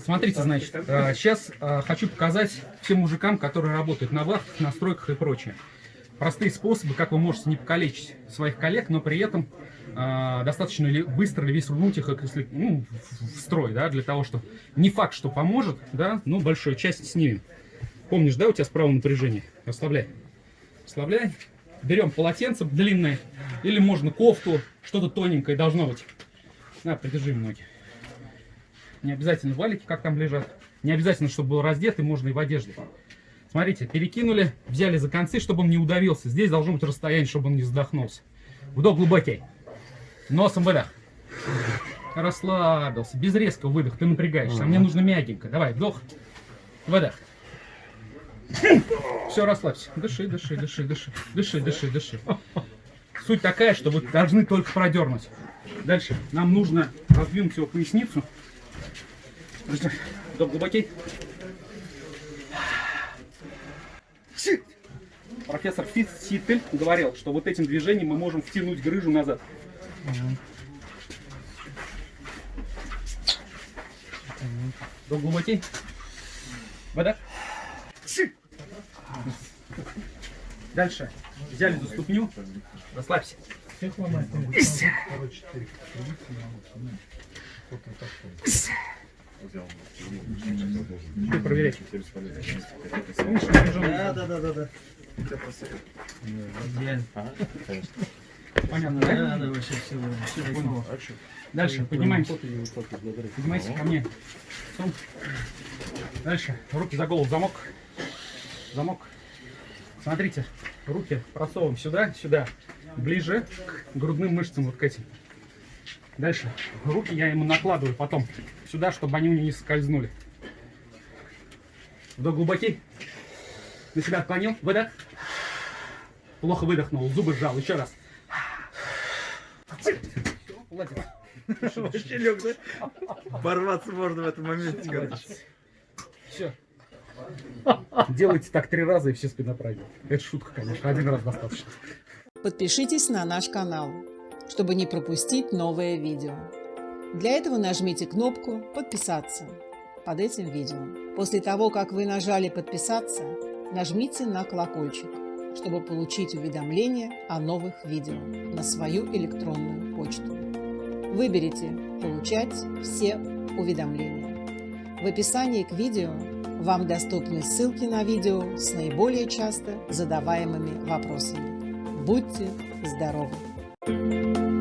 смотрите, значит, сейчас хочу показать всем мужикам, которые работают на вахтах, на стройках и прочее. Простые способы, как вы можете не покалечить своих коллег, но при этом э, достаточно ли, быстро ли вернуть их если, ну, в строй, да, для того, что не факт, что поможет, да, но большую часть снимем. Помнишь, да, у тебя справа напряжение? Расслабляй. Расслабляй. Берем полотенце длинное, или можно кофту, что-то тоненькое должно быть. На, придержи ноги. Не обязательно валики, как там лежат. Не обязательно, чтобы был раздет, и можно и в одежде. Смотрите, перекинули, взяли за концы, чтобы он не удавился. Здесь должно быть расстояние, чтобы он не задохнулся. Вдох глубокий. Носом выдох. Расслабился. Без резкого выдоха. Ты напрягаешься. А мне нужно мягенько. Давай, вдох. Выдох. Все, расслабься. Дыши, дыши, дыши, дыши. Дыши, дыши, дыши. Суть такая, что вы должны только продернуть. Дальше. Нам нужно раздвинуть его поясницу. Вдох глубокий. Профессор Фитцитель говорил, что вот этим движением мы можем втянуть грыжу назад. Вдох глубокий. Вода. Дальше. Взяли за ступню. Расслабься. Ты проверять. Да, да, да, да, да. Понятно, да? Да, да, вообще все, все понял. Дальше, поднимаемся. Поднимайся ко мне. Сум. Дальше, руки за голову, замок. Замок. Смотрите, руки просовываем сюда, сюда, ближе к грудным мышцам, вот к этим. Дальше, руки я ему накладываю потом сюда, чтобы они у него не скользнули. Вдох глубокий. На себя отклонил. Выдох. Плохо выдохнул. Зубы сжал. Еще раз. Вообще лег, да? Порваться можно в этом моменте, короче. Все. Делайте так три раза и все спина пройдет. Это шутка, конечно. Один раз достаточно. Подпишитесь на наш канал, чтобы не пропустить новое видео. Для этого нажмите кнопку «Подписаться» под этим видео. После того, как вы нажали «Подписаться», нажмите на колокольчик, чтобы получить уведомления о новых видео на свою электронную почту. Выберите «Получать все уведомления». В описании к видео вам доступны ссылки на видео с наиболее часто задаваемыми вопросами. Будьте здоровы! Thank you.